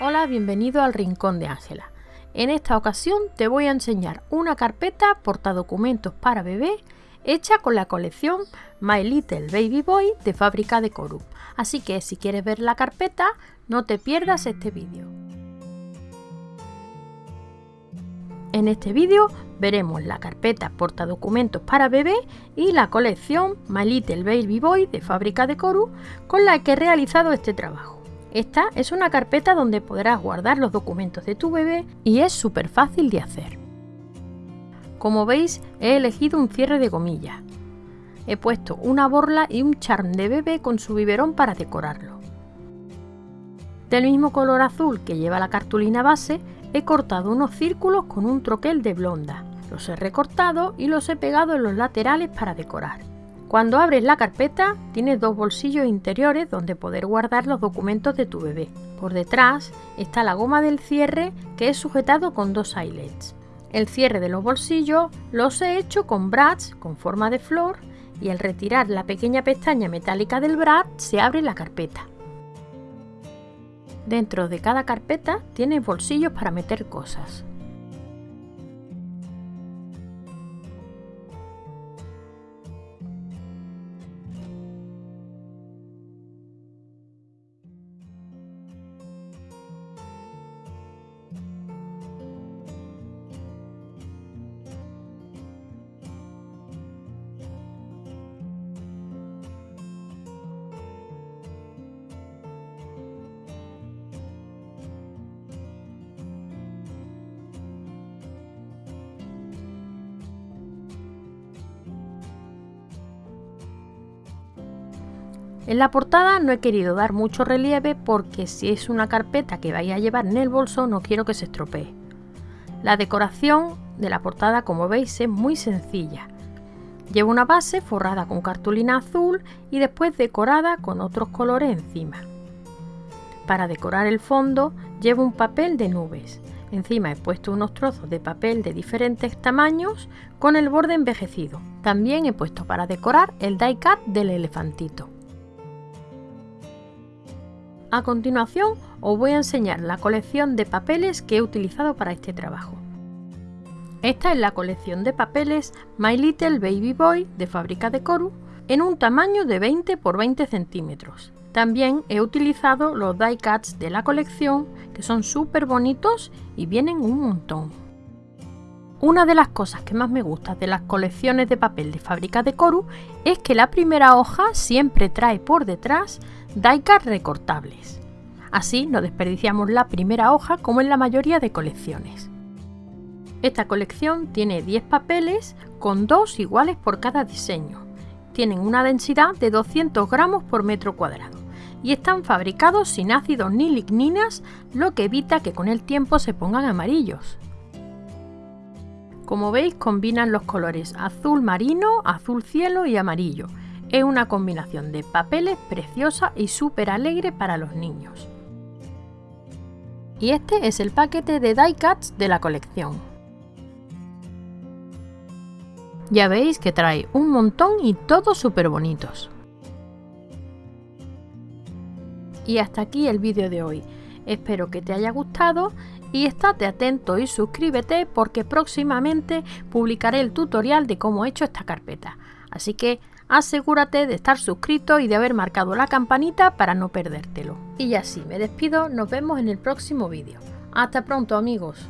Hola, bienvenido al Rincón de Ángela. En esta ocasión te voy a enseñar una carpeta portadocumentos para bebé hecha con la colección My Little Baby Boy de fábrica de Coru. Así que si quieres ver la carpeta, no te pierdas este vídeo. En este vídeo veremos la carpeta portadocumentos para bebé y la colección My Little Baby Boy de fábrica de Coru con la que he realizado este trabajo. Esta es una carpeta donde podrás guardar los documentos de tu bebé y es súper fácil de hacer. Como veis he elegido un cierre de gomilla. He puesto una borla y un charm de bebé con su biberón para decorarlo. Del mismo color azul que lleva la cartulina base, he cortado unos círculos con un troquel de blonda. Los he recortado y los he pegado en los laterales para decorar. Cuando abres la carpeta tienes dos bolsillos interiores donde poder guardar los documentos de tu bebé. Por detrás está la goma del cierre que es sujetado con dos eyelets. El cierre de los bolsillos los he hecho con brads con forma de flor y al retirar la pequeña pestaña metálica del brad se abre la carpeta. Dentro de cada carpeta tienes bolsillos para meter cosas. En la portada no he querido dar mucho relieve porque si es una carpeta que vais a llevar en el bolso no quiero que se estropee. La decoración de la portada como veis es muy sencilla. Llevo una base forrada con cartulina azul y después decorada con otros colores encima. Para decorar el fondo llevo un papel de nubes. Encima he puesto unos trozos de papel de diferentes tamaños con el borde envejecido. También he puesto para decorar el die cut del elefantito. A continuación os voy a enseñar la colección de papeles que he utilizado para este trabajo. Esta es la colección de papeles My Little Baby Boy de fábrica de Coru en un tamaño de 20 x 20 centímetros. También he utilizado los die cuts de la colección que son súper bonitos y vienen un montón. Una de las cosas que más me gusta de las colecciones de papel de fábrica de Coru es que la primera hoja siempre trae por detrás die-cuts recortables. Así no desperdiciamos la primera hoja como en la mayoría de colecciones. Esta colección tiene 10 papeles con dos iguales por cada diseño. Tienen una densidad de 200 gramos por metro cuadrado y están fabricados sin ácidos ni ligninas, lo que evita que con el tiempo se pongan amarillos. Como veis combinan los colores azul marino, azul cielo y amarillo, es una combinación de papeles preciosa y súper alegre para los niños. Y este es el paquete de die cuts de la colección. Ya veis que trae un montón y todos súper bonitos. Y hasta aquí el vídeo de hoy. Espero que te haya gustado y estate atento y suscríbete porque próximamente publicaré el tutorial de cómo he hecho esta carpeta. Así que asegúrate de estar suscrito y de haber marcado la campanita para no perdértelo. Y así me despido, nos vemos en el próximo vídeo. Hasta pronto amigos.